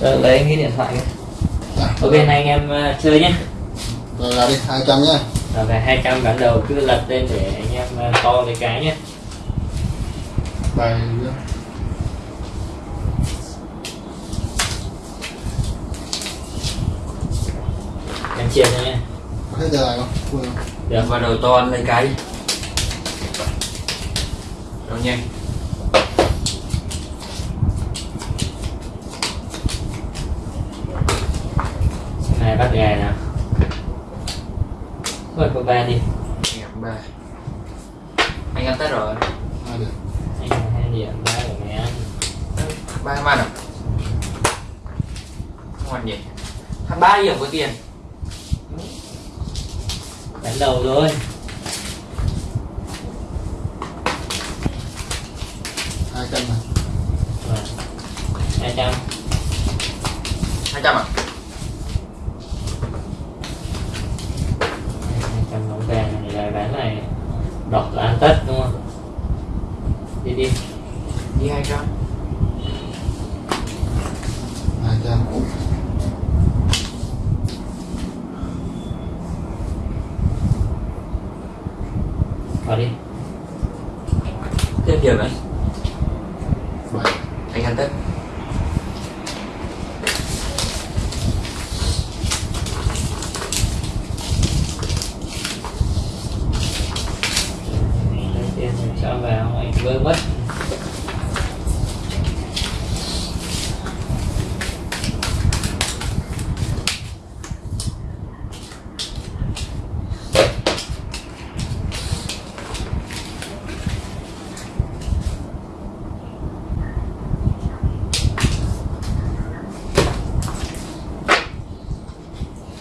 Ờ, lấy cái điện thoại kìa. Dạ. ok này anh em ờ, chơi nhé rồi là đi 200 nhá rồi về 200 ván đầu cứ lật lên để anh em ờ, to với cái nhé bài em chia cho nhé hết giờ này không? Được và đầu to ăn lấy cái. Đâu nhanh này bắt gà nào rồi có ba đi. Đẹp ba. Anh ăn tết rồi. Hai được anh có hai điểm ba của mẹ ăn ba man à không ăn gì hai ba điểm có tiền. Ván đầu rồi. Hai trăm này Rồi. 200 hai trăm à 200 bóng vàng này là ván này đọc là ăn tất đúng không đi đi đi hai trăm hai trăm vào đi điểm đấy. Bảy anh ăn tết lấy tiền rồi cho vào anh vơ mất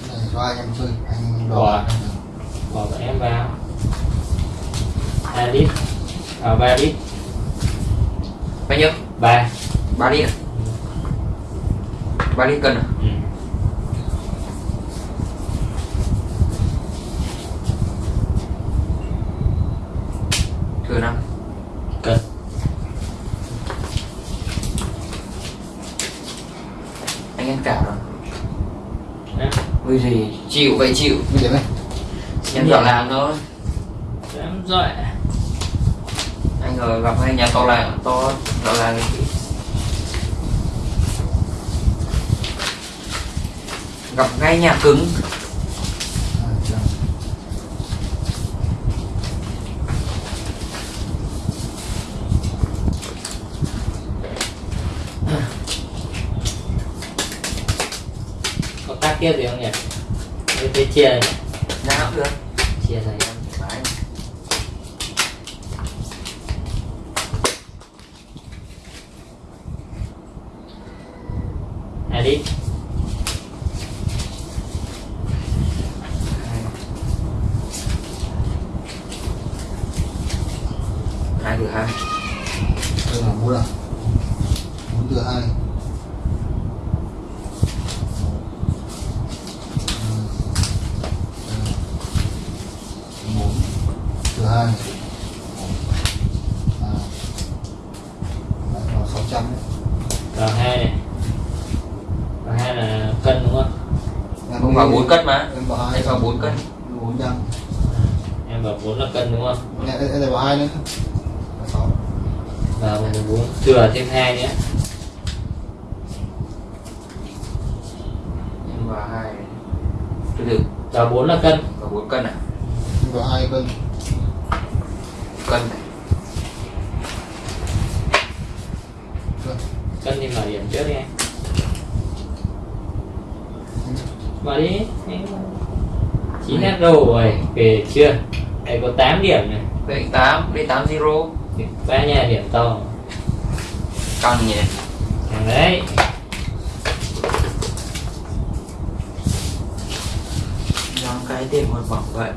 này cho anh em chơi anh đỏ Bỏ. bỏ bọn em vào. Hai lít vào ba lít bao nhiêu? Ba. Ba lít à? Ba lít cân à? Ừ. thừa năm. Cân. Anh ăn cả rồi vì gì? Chịu vậy chịu. Mấy điểm này em dọn làm thôi. Dám rồi anh ngờ gặp hai nhà to làng to làng thì gặp ngay nhà cứng. Có tác tiếp gì không nhỉ? Thế chia này. nào cũng được 140 là cân đúng không? Nè, đây, đây bỏ 2 nữa. 6 Và 114 Trừ thêm 2 nhé. Nhưng mà 2 Từ từ. Và 4 là cân. Và 4 cân à? Nhưng mà 2 cân. Cân này. Cân. Thì mở điểm trước đi anh Mở đi. Chín hết rồi. Về chưa? Đây có 8 điểm này. Đây tám đây tám zero. Ba nhà điểm to. Căng nhỉ? Thằng đấy. Nhóm cái tiền một vòng vậy.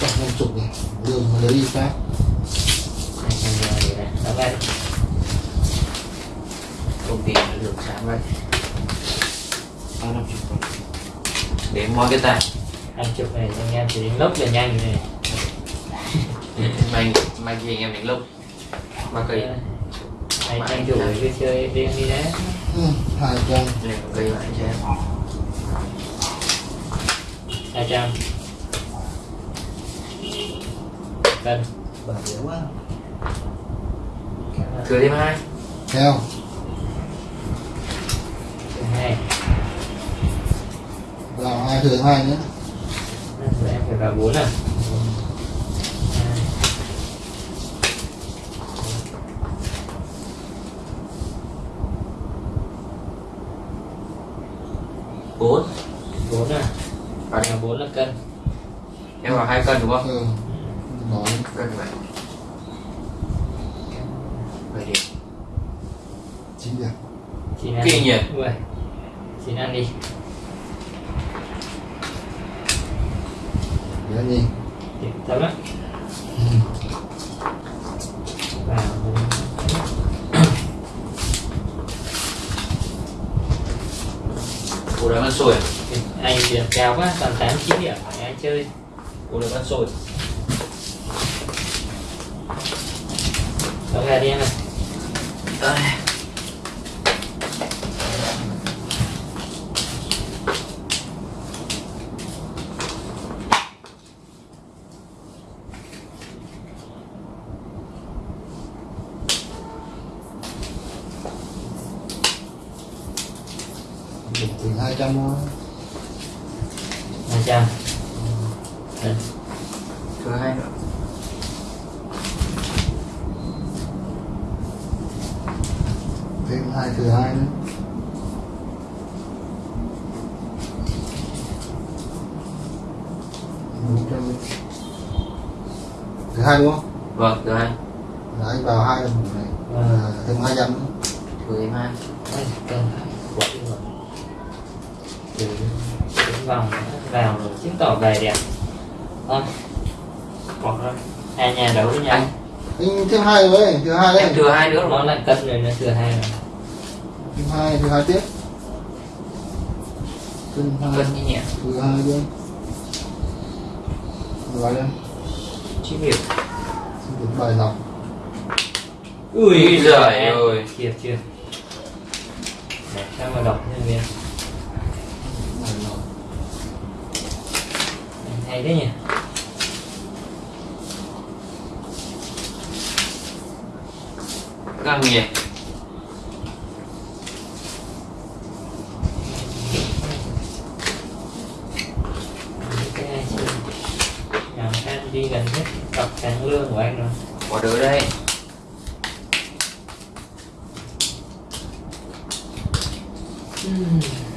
Chắc năm chục này đường mà lấy đi phát. Này đóng vai công ty nó được sáng vậy. Ba năm để moi cái tài hai chục này anh em chỉ đánh lốc là nhanh này. May may gì anh em đánh lốc. Ba cây này tranh thủ cái chơi riêng đi đấy. Ừ, hai trăm. Ghi lại cho em hai trăm. Cân. Dễ quá. Thừa thêm hai. Theo vào hai thừa hai Rồi em phải vào bốn. À bốn bốn à? Và vào bốn là cân. Em vào hai cân đúng không? Ừ. Nói cân vậy. Vậy đi chín điểm. Chín ăn? Ui, chín ăn đi điểm tâm á ừ. vào ủa đang ăn sôi à? Anh điểm cao quá toàn tám chín điểm phải ai chơi? Ủa đang ăn sôi Đó gà đi em này Đây. điểm từ hai trăm thôi. Hai trăm. Thừa hai nữa. Thêm hai thừa hai nữa. Thứ hai đúng không? Vâng thừa hai. Là anh vào hai lần này. Là thêm hai trăm nữa. Thêm hai. Đi rồi từ vòng vào rồi chứng tỏ về đẹp. Thôi bỏ ra hai nhà đấu với nhau. Anh. anh thêm hai rồi thừa hai em đấy thừa hai nữa. Nó rồi lại cân rồi nó thừa hai rồi. Thêm hai thừa hai tiếp. Cân hai. Cân như nhẹ thừa hai luôn rồi đây. Chín điểm xin được bài lọc. Ui giời em. ơi. kịp chưa? Để sao mà đọc nhân viên hay đấy nha ngon nhỉ đi gần hết cặp sản lương của anh rồi. Bỏ đứa đây. Mm.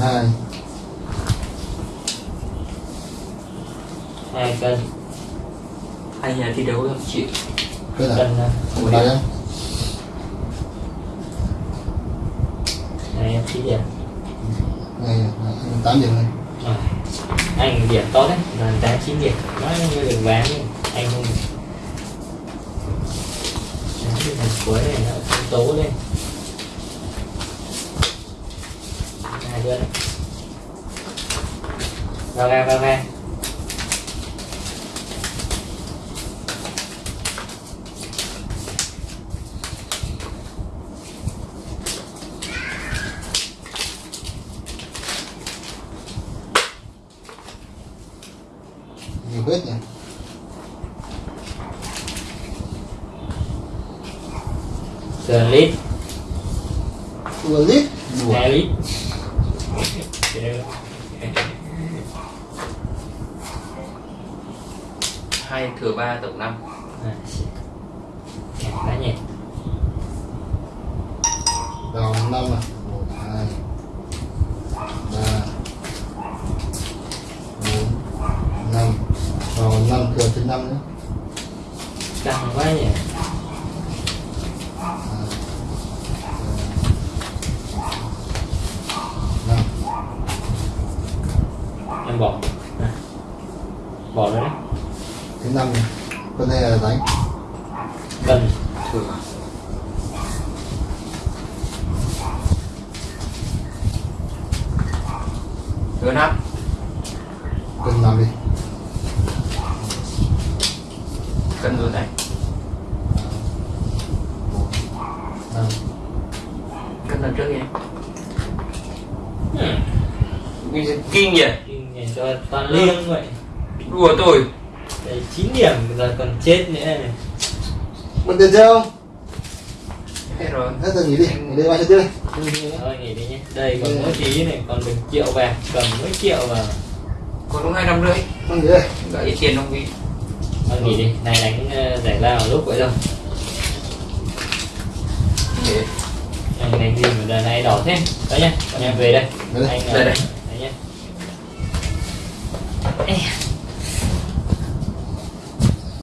2 hai cân. Hai nhà thi đấu chịu cân à, này kênh đây này anh thấy gì này tám điểm này. À, anh điểm tốt đấy. Là tám chín điểm. Nói như đừng bán anh không cuối này nó tố lên. Hai đấy vào ra vào ra. Nhiều hết nhỉ? Sườn lít. Vừa lít? Hai lít hai thừa ba tổng năm. Quá nhỉ vào năm à bỏ đấy thứ năm con này là đánh. Cần thường à? thứ năm. Cần làm đi. Cần luôn này. Cần cân trước nhé. Hmm. kinh nhỉ kinh nhỉ cho toàn vâng. liêng vậy đùa tôi. Đấy, 9 điểm giờ còn chết nữa này. Bật tiền chưa không? hết rồi. Hết giờ nghỉ đi, nghỉ đi. Bao nhiêu tiền? Thôi nghỉ đi nhé. Đây còn mỗi tí này còn được triệu vàng Cầm mỗi triệu vào. Còn đúng hai trăm rưỡi. Không nghỉ đây. gợi ít tiền không vì Thôi nghỉ đi. Này đánh ờ, giải lao lúc vậy thôi để. Anh đánh gì mà đợt này đỏ thế? Đấy nhá Con em về đây. Anh ờ, Đây, đây. Đấy nhá. Ê,